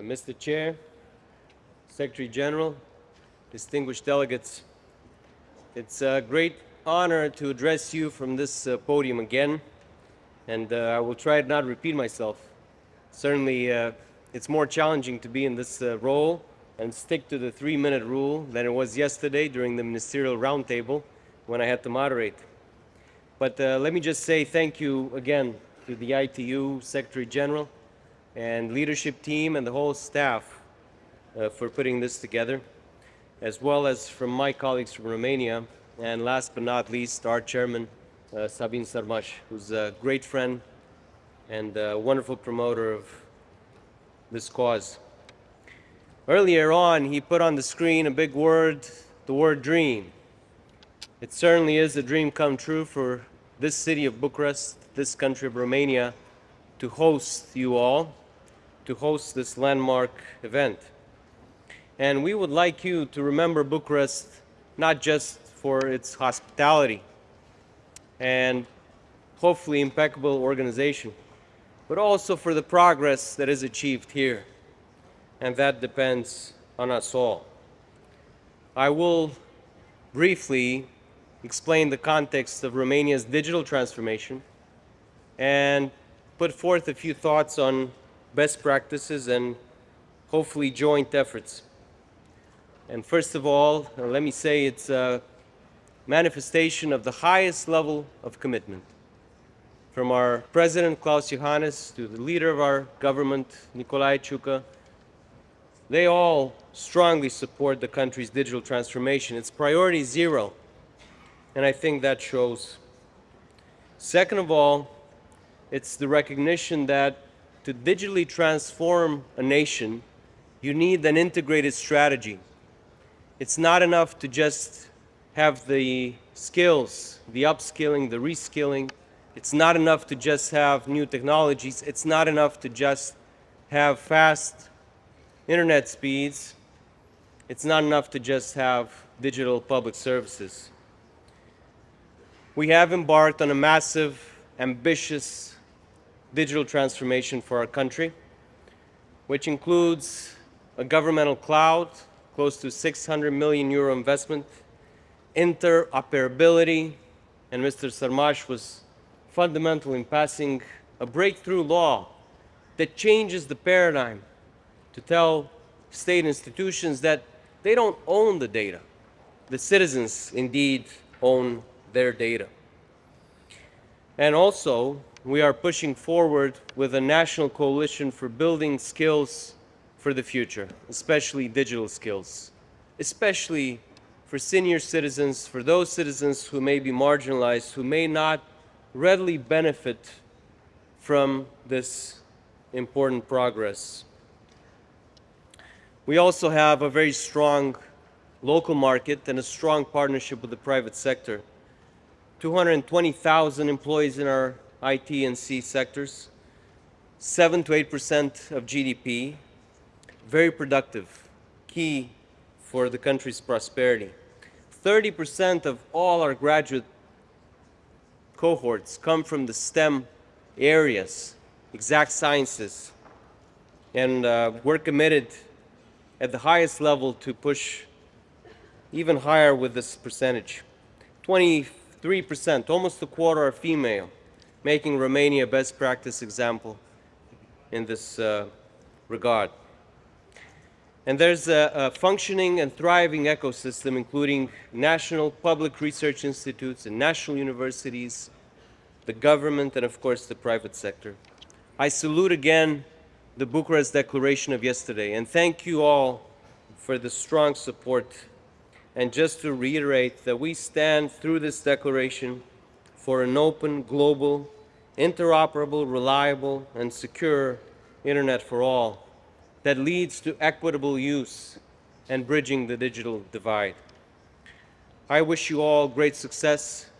Mr. Chair, Secretary General, distinguished delegates, it's a great honor to address you from this uh, podium again, and uh, I will try not to not repeat myself. Certainly, uh, it's more challenging to be in this uh, role and stick to the three-minute rule than it was yesterday during the ministerial roundtable when I had to moderate. But uh, let me just say thank you again to the ITU Secretary General and leadership team and the whole staff uh, for putting this together, as well as from my colleagues from Romania, and last but not least, our chairman, uh, Sabin Sărmaș, who's a great friend and a wonderful promoter of this cause. Earlier on, he put on the screen a big word, the word dream. It certainly is a dream come true for this city of Bucharest, this country of Romania, to host you all, to host this landmark event. And we would like you to remember Bucharest not just for its hospitality and hopefully impeccable organization, but also for the progress that is achieved here. And that depends on us all. I will briefly explain the context of Romania's digital transformation and put forth a few thoughts on best practices and hopefully joint efforts. And first of all, uh, let me say it's a manifestation of the highest level of commitment. From our President Klaus Iohannis to the leader of our government, Nicolae Ciucă, they all strongly support the country's digital transformation. It's priority zero, and I think that shows. Second of all, it's the recognition that to digitally transform a nation, you need an integrated strategy. It's not enough to just have the skills, the upskilling, the reskilling. It's not enough to just have new technologies. It's not enough to just have fast internet speeds. It's not enough to just have digital public services. We have embarked on a massive, ambitious digital transformation for our country, which includes a governmental cloud, close to 600 million euro investment, interoperability, and Mr. Sărmaș was fundamental in passing a breakthrough law that changes the paradigm to tell state institutions that they don't own the data. The citizens indeed own their data. And also, we are pushing forward with a national coalition for building skills for the future, especially digital skills, especially for senior citizens, for those citizens who may be marginalized, who may not readily benefit from this important progress. We also have a very strong local market and a strong partnership with the private sector. 220,000 employees in our IT and C sectors, 7 to 8% of GDP, very productive, key for the country's prosperity. 30% of all our graduate cohorts come from the STEM areas, exact sciences, and uh, we're committed at the highest level to push even higher with this percentage. 23%, almost a quarter are female making Romania a best practice example in this uh, regard. And there's a, a, functioning and thriving ecosystem, including national public research institutes and national universities, the government, and of course the private sector. I salute again the Bucharest Declaration of yesterday, and thank you all for the strong support. And just to reiterate that we stand through this declaration for an open, global, interoperable, reliable, and secure internet for all that leads to equitable use and bridging the digital divide. I wish you all great success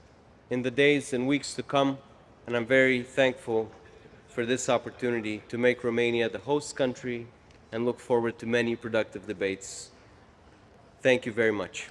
in the days and weeks to come, and I'm very thankful for this opportunity to make Romania the host country and look forward to many productive debates. Thank you very much.